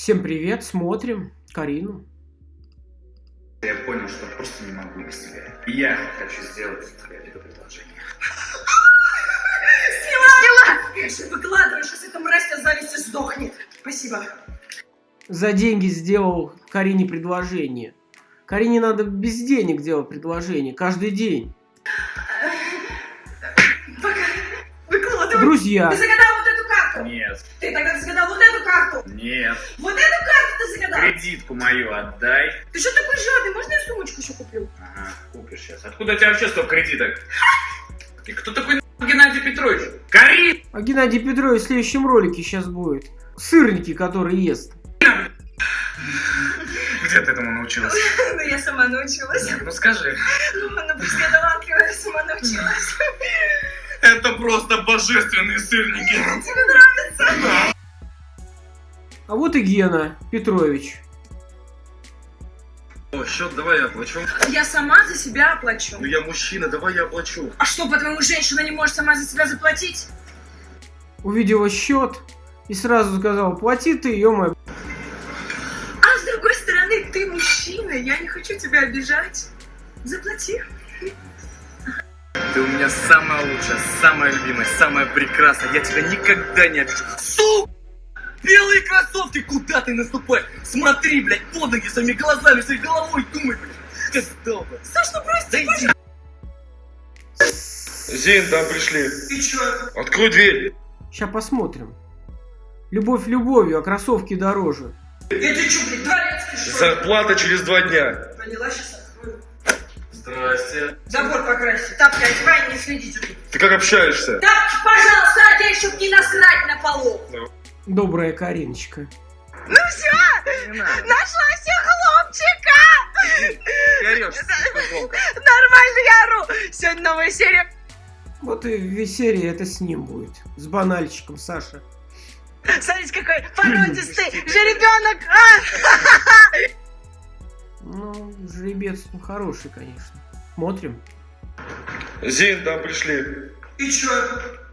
Всем привет, смотрим Карину. Я понял, что просто не могу без тебя. Я хочу сделать тебе это предложение. Сняла! Конечно, выкладывай, сейчас эта мразь тебя зависть и сдохнет. Спасибо. За деньги сделал Карине предложение. Карине надо без денег делать предложение, каждый день. Пока. Выкладывай. Друзья, Ты загадал нет. Вот эту карту ты загадал. Кредитку мою отдай. Ты что такой жадный? Можно я сумочку еще куплю? Ага, купишь сейчас. Откуда у тебя вообще столько кредиток? И кто такой нахуй Геннадий Петрович? Карин! а Геннадий Петрович в следующем ролике сейчас будет. Сырники, которые ест. Где ты этому научилась? Ну, я сама научилась. Ну скажи. Ну, она просто я талантливая, сама научилась. Это просто божественные сырники. Тебе нравится? А вот и Гена Петрович. О, счет давай я оплачу. Я сама за себя оплачу. Ну я мужчина, давай я оплачу. А что, по-твоему, женщина не может сама за себя заплатить? Увидела счет и сразу сказал, плати ты, ё А с другой стороны, ты мужчина, я не хочу тебя обижать. Заплати. Ты у меня самая лучшая, самая любимая, самая прекрасная. Я тебя никогда не обижу. Су! Белые кроссовки, куда ты наступаешь? Смотри, блядь, под ноги своими глазами, своей головой думай, блядь. Ты долго. Саш, ну просто... Да иди. Зин, там пришли. Ты чё? Открой дверь. Сейчас посмотрим. Любовь любовью, а кроссовки дороже. Это чё, блядь, дворецкий, что? Зарплата через два дня. Поняла, сейчас открою. Здрасте. Забор покрасить. Тапки одевай, не следите тут. Ты как общаешься? Тапки, пожалуйста, одень, чтоб не насрать на полу. Добрая Кариночка. Ну все, нашла себе хлопчика. Ты орешь, футболка. Нормально я ору. Сегодня новая серия. Вот и весь серия это с ним будет. С банальчиком Саша. Смотрите, какой породистый жеребенок. А! Ну, жеребец ну, хороший, конечно. Смотрим. Зин, там пришли. И чё?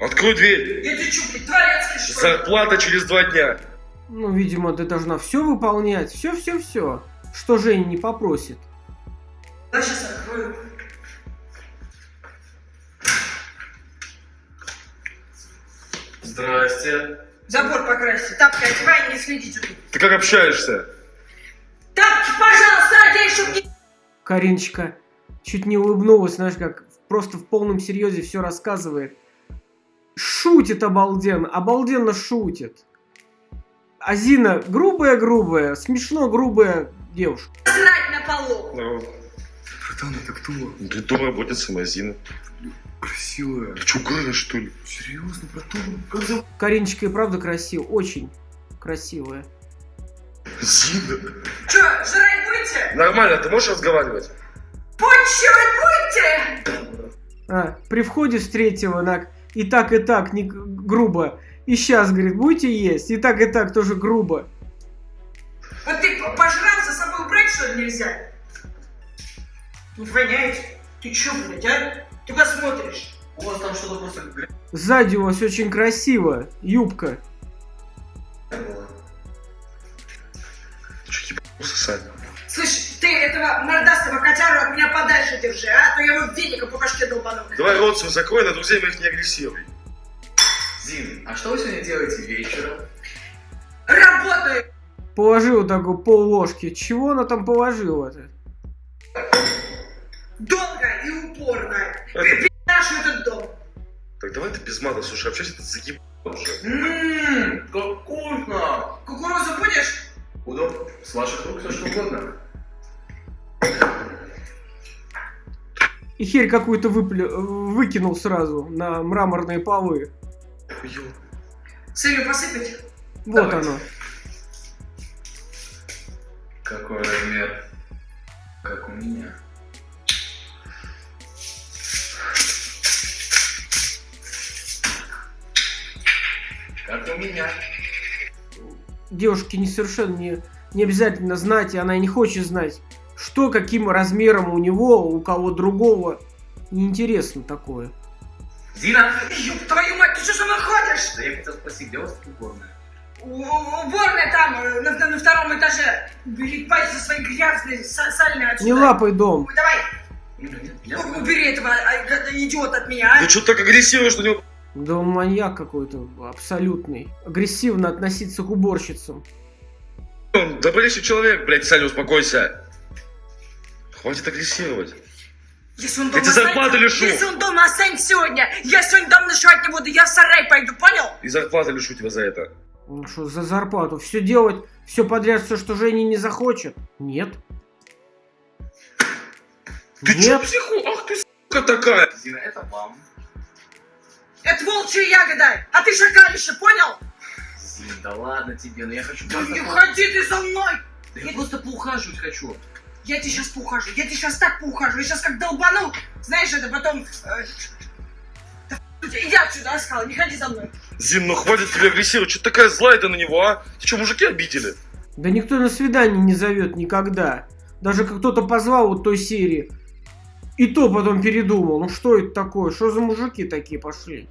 Открой дверь. Это чё, блядь, дворецкий, что ли? Зарплата через два дня. Ну, видимо, ты должна все выполнять. Все-все-все. Что Женя не попросит. Я сейчас открою. Здрасте. Забор покрасить. Тапки одевай, не следите тут. Ты как общаешься? Тапки, пожалуйста, одень, чтоб не... Кариночка чуть не улыбнулась, знаешь, как просто в полном серьезе все рассказывает. Шутит обалденно, обалденно шутит. А Зина грубая-грубая, смешно грубая девушка. насрать на полу. Ну, Братан, это кто? ты дома работает Мазина. Красивая. Ты что, угораешь, что ли? Серьезно, братан? Как зовут? Кариночка и правда красивая, очень красивая. Зина. Чё, жрать будете? Нормально, ты можешь разговаривать? Почивать будете? А, при входе встретила на и так, и так, не грубо. И сейчас, говорит, будете есть? И так, и так тоже грубо. Вот ты пожрал, за собой убрать, что ли, нельзя? Не воняет? Ты чё, блядь, а? Ты посмотришь. У вас там что-то просто грязь Сзади у вас очень красиво, юбка. что, ебанулся, Сань? Слышь, ты этого мордастого котяру от меня подальше держи, а? А то я его веником по башке долбану. Давай рот свой закрой, на друзей моих не агрессируй. Зин, а что вы сегодня делаете вечером? Работаю! Положила такую пол ложки. Чего она там положила-то? Долго и упорно. Это- Нашу этот дом. Так давай ты без мата, слушай, общайся, ты заебал уже. Ммм, как вкусно! Кукурузу будешь? Удобно. С ваших рук все что угодно. И херь какую-то выплю... выкинул сразу на мраморные полы. Ё, Солью посыпать? Вот Давайте. оно. Какой размер? Как у меня. Как у меня. Девушке не совершенно не, не обязательно знать, и она и не хочет знать, что каким размером у него, у кого другого. Неинтересно такое. Зина! Ёб твою мать, ты что со мной ходишь? Да я хотел спросить, где у вас тут уборная? У- у- Уборная там, э, на, на- даже убери пальцы свои грязные, са- сальные отсюда. Не лапай дом. Давай, Я у- убери этого а, идиота от меня, а. Ты что так агрессивно, что не... Да он маньяк какой-то абсолютный. Агрессивно относиться к уборщицам. Он добрейший человек, блядь, Саня, успокойся. Хватит агрессировать. Если он Я дома тебе зарплату лишу. Если он дома останется сегодня, я сегодня дом ночевать не буду, я в сарай пойду, понял? И зарплаты лишу тебя за это. Ну что, за зарплату? Все делать, все подряд, все, что Женя не захочет? Нет. Ты чё, Нет. психу? Ах ты, сука такая. Зина, это вам. Это волчья ягода, а ты шакалище, понял? Зин, да ладно тебе, но я хочу Да не ходи ты за мной! Да я просто поухаживать хочу. Я тебе сейчас поухажу, я тебе сейчас так поухажу, я сейчас как долбану, знаешь, это потом... э, да Иди отсюда, я сказала, не ходи за мной. Зин, ну хватит тебе агрессировать. Что такая злая ты на него, а? Ты что, мужики обидели? Да никто на свидание не зовет никогда. Даже как кто-то позвал вот той серии. И то потом передумал. Ну что это такое? Что за мужики такие пошли?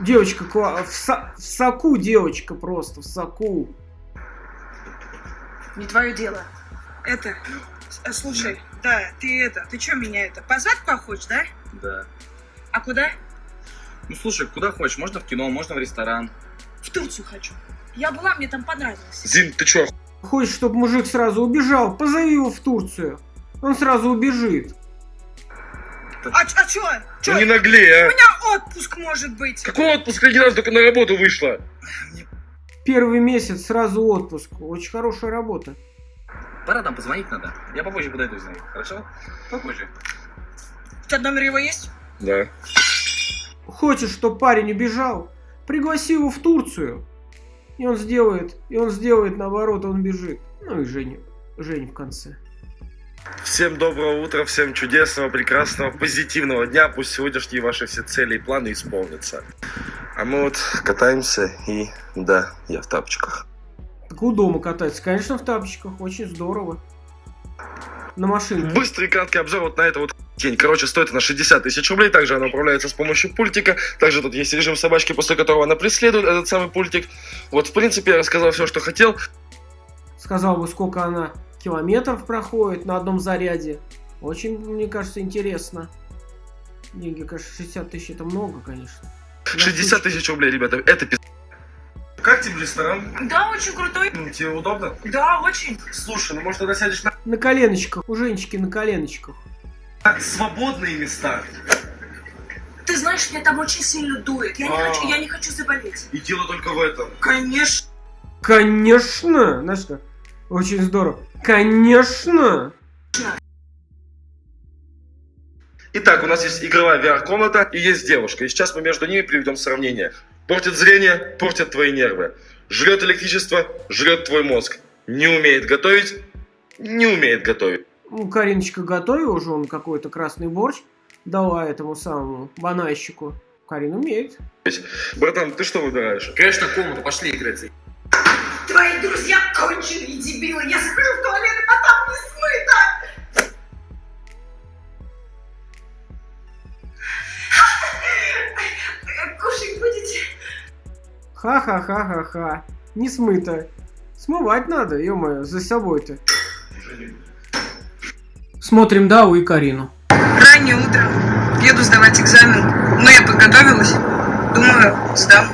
Девочка в, со- в соку девочка просто, в соку. Не твое дело. Это, э, слушай, да, ты это, ты что меня это, позвать куда хочешь, да? Да. А куда? Ну слушай, куда хочешь, можно в кино, можно в ресторан. В Турцию хочу. Я была, мне там понравилось. Зин, ты чё, Хочешь, чтобы мужик сразу убежал? Позови его в Турцию. Он сразу убежит. А, а чё? Чё? ну не наглей, У а? меня отпуск может быть. Какой отпуск? Один раз только на работу вышла. Первый месяц сразу отпуск. Очень хорошая работа. Пора там позвонить надо. Я попозже подойду, знаю. Хорошо? Попозже. У тебя номер его есть? Да. Хочешь, чтобы парень убежал? Пригласи его в Турцию. И он сделает, и он сделает наоборот, он бежит. Ну и Женя, Женя в конце. Всем доброго утра, всем чудесного, прекрасного, позитивного дня. Пусть сегодняшние ваши все цели и планы исполнятся. А мы вот катаемся и... Да, я в тапочках. Так у дома кататься, конечно, в тапочках, очень здорово. На машинке. Быстрый и краткий обзор вот на это вот день. Короче, стоит она 60 тысяч рублей. Также она управляется с помощью пультика. Также тут есть режим собачки, после которого она преследует этот самый пультик. Вот, в принципе, я рассказал все, что хотел. Сказал бы, сколько она километров проходит на одном заряде. Очень, мне кажется, интересно. Деньги, конечно, 60 тысяч это много, конечно. Для 60 штучки. тысяч рублей, ребята. Это пиз... Как тебе ресторан? Да, очень крутой. Тебе удобно? Да, очень. Слушай, ну может тогда сядешь на На коленочках, у Женечки на коленочках. свободные места. Ты знаешь, меня там очень сильно дует. Я не А. хочу, я не хочу заболеть. И дело только в этом. Конечно. Конечно! Знаешь как? Очень здорово. Конечно! Итак, у нас есть игровая VR-комната и есть девушка. И сейчас мы между ними приведем сравнение. Портит зрение, портит твои нервы. Жрет электричество, жрет твой мозг. Не умеет готовить, не умеет готовить. Ну, Кариночка готовила уже он какой-то красный борщ. Дала этому самому банайщику. Карин умеет. Братан, ты что выбираешь? Конечно, комнату, пошли играть. Твои друзья конченые дебилы. Я схожу в Ха-ха-ха-ха-ха. Не смыто. Смывать надо, ё-моё, за собой-то. Смотрим Дау и Карину. Раннее утро. Еду сдавать экзамен. Но я подготовилась. Думаю, сдам.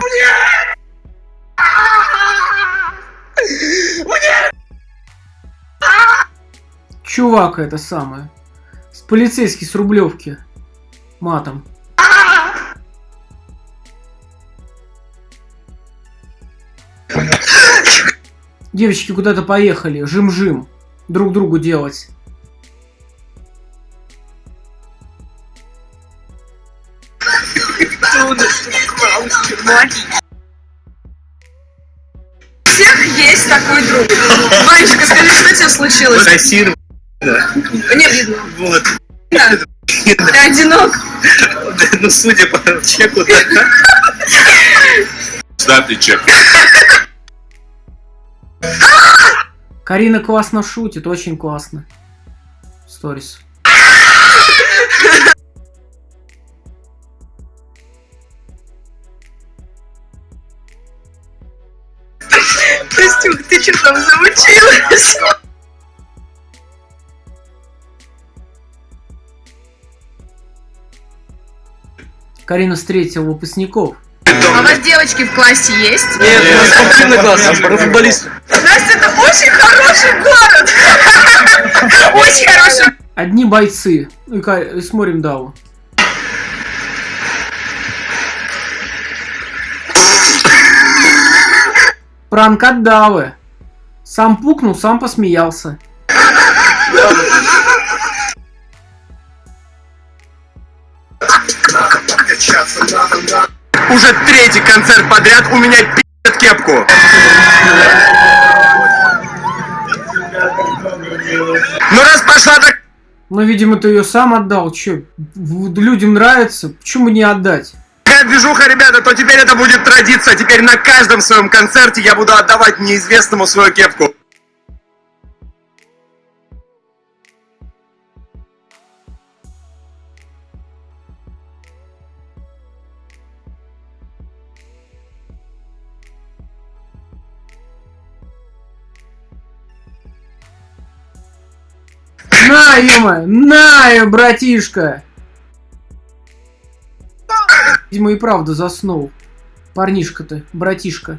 Чувак это самое. С полицейский с Рублевки. Матом. Девочки куда-то поехали. Жим-жим. Друг другу делать. У всех есть такой друг. Ванечка, скажи, что тебе случилось? Кассир, Не видно. вот. Ты одинок. Ну, судя по чеку, да. Сдатый чек. Карина классно шутит, очень классно. Сторис. Костюк, ты что там замучилась. Карина встретила выпускников. А у вас девочки в классе есть? Нет, у нас спортивный класс, у нас футболист. Это очень хороший город. Очень хороший. Одни бойцы. И Ка- и смотрим Даву. Пранк от Давы. Сам пукнул, сам посмеялся. Уже третий концерт подряд у меня пи***т кепку. Ну раз пошла так Но, видимо, ты ее сам отдал. Че, людям нравится, почему не отдать? такая движуха, ребята, то теперь это будет традиция. Теперь на каждом своем концерте я буду отдавать неизвестному свою кепку. На, ема, на, братишка! Видимо, и правда заснул. Парнишка-то, братишка.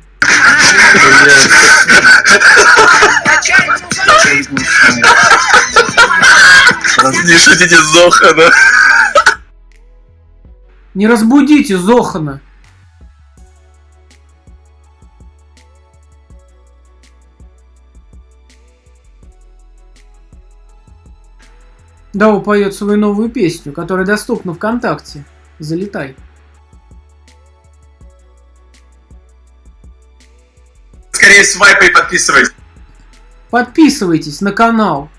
Не шутите, Зохана. Не разбудите Зохана. Дау поет свою новую песню, которая доступна ВКонтакте. Залетай. Скорее свайпай и подписывайтесь. Подписывайтесь на канал.